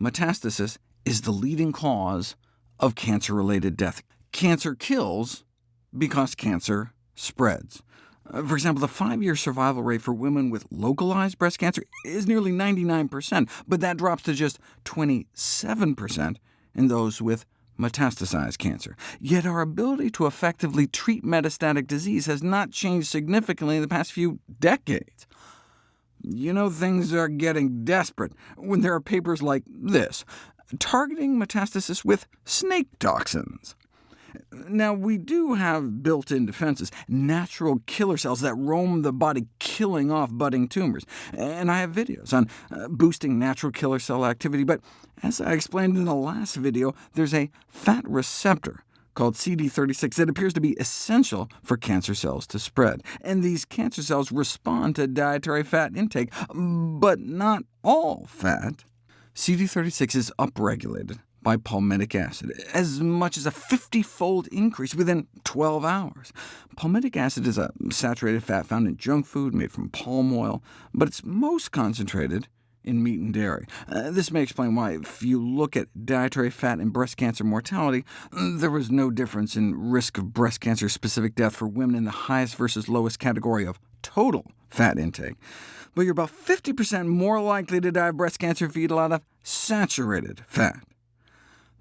Metastasis is the leading cause of cancer-related death. Cancer kills because cancer spreads. Uh, for example, the five-year survival rate for women with localized breast cancer is nearly 99%, but that drops to just 27% in those with metastasized cancer. Yet our ability to effectively treat metastatic disease has not changed significantly in the past few decades. You know things are getting desperate when there are papers like this, targeting metastasis with snake toxins. Now, we do have built-in defenses, natural killer cells that roam the body, killing off budding tumors. And I have videos on uh, boosting natural killer cell activity, but as I explained in the last video, there's a fat receptor called CD36 that appears to be essential for cancer cells to spread. And these cancer cells respond to dietary fat intake, but not all fat. CD36 is upregulated by palmitic acid, as much as a 50-fold increase within 12 hours. Palmitic acid is a saturated fat found in junk food made from palm oil, but it's most concentrated in meat and dairy. Uh, this may explain why, if you look at dietary fat and breast cancer mortality, there was no difference in risk of breast cancer-specific death for women in the highest versus lowest category of total fat intake. But you're about 50% more likely to die of breast cancer if you eat a lot of saturated fat.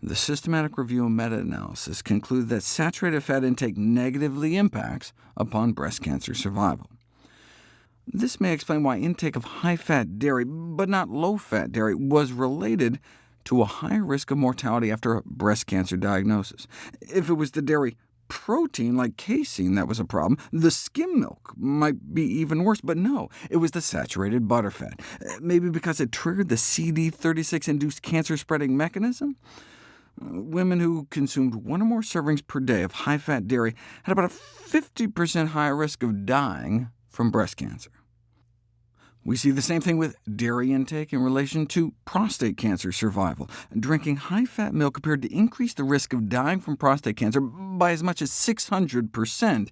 The systematic review and meta-analysis conclude that saturated fat intake negatively impacts upon breast cancer survival. This may explain why intake of high-fat dairy, but not low-fat dairy, was related to a higher risk of mortality after a breast cancer diagnosis. If it was the dairy protein, like casein, that was a problem, the skim milk might be even worse, but no, it was the saturated butterfat. Maybe because it triggered the CD36-induced cancer-spreading mechanism? Women who consumed one or more servings per day of high-fat dairy had about a 50% higher risk of dying from breast cancer. We see the same thing with dairy intake in relation to prostate cancer survival. Drinking high-fat milk appeared to increase the risk of dying from prostate cancer by as much as 600%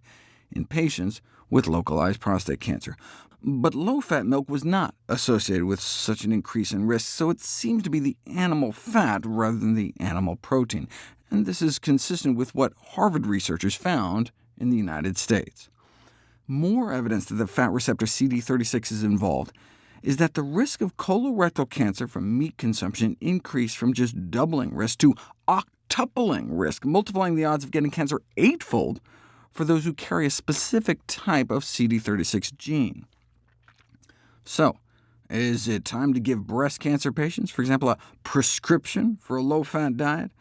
in patients with localized prostate cancer. But low-fat milk was not associated with such an increase in risk, so it seems to be the animal fat rather than the animal protein, and this is consistent with what Harvard researchers found in the United States more evidence that the fat receptor CD36 is involved is that the risk of colorectal cancer from meat consumption increased from just doubling risk to octupling risk, multiplying the odds of getting cancer eightfold for those who carry a specific type of CD36 gene. So, is it time to give breast cancer patients, for example, a prescription for a low-fat diet?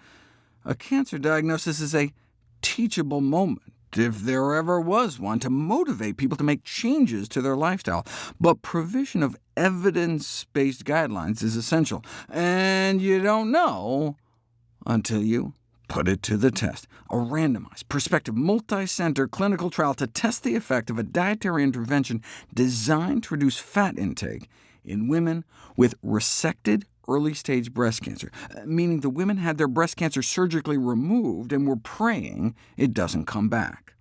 A cancer diagnosis is a teachable moment if there ever was one, to motivate people to make changes to their lifestyle. But provision of evidence-based guidelines is essential, and you don't know until you put it to the test. A randomized, prospective, multi-center clinical trial to test the effect of a dietary intervention designed to reduce fat intake in women with resected early-stage breast cancer, meaning the women had their breast cancer surgically removed and were praying it doesn't come back.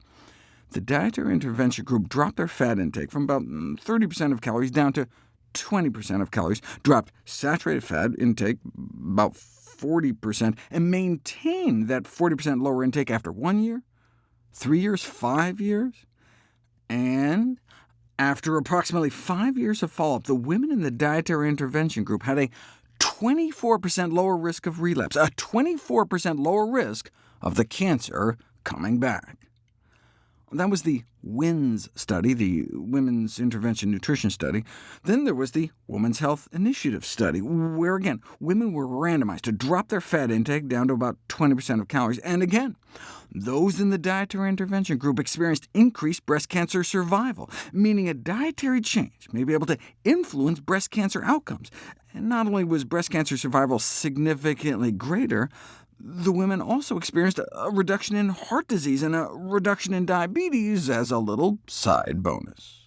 The dietary intervention group dropped their fat intake from about 30% mm, of calories down to 20% of calories, dropped saturated fat intake about 40%, and maintained that 40% lower intake after one year, three years, five years, and after approximately five years of follow-up, the women in the dietary intervention group had a 24% lower risk of relapse, a 24% lower risk of the cancer coming back. That was the WINS study, the Women's Intervention Nutrition Study. Then there was the Women's Health Initiative study, where again, women were randomized to drop their fat intake down to about 20% of calories. And again, those in the dietary intervention group experienced increased breast cancer survival, meaning a dietary change may be able to influence breast cancer outcomes. And not only was breast cancer survival significantly greater, the women also experienced a reduction in heart disease and a reduction in diabetes as a little side bonus.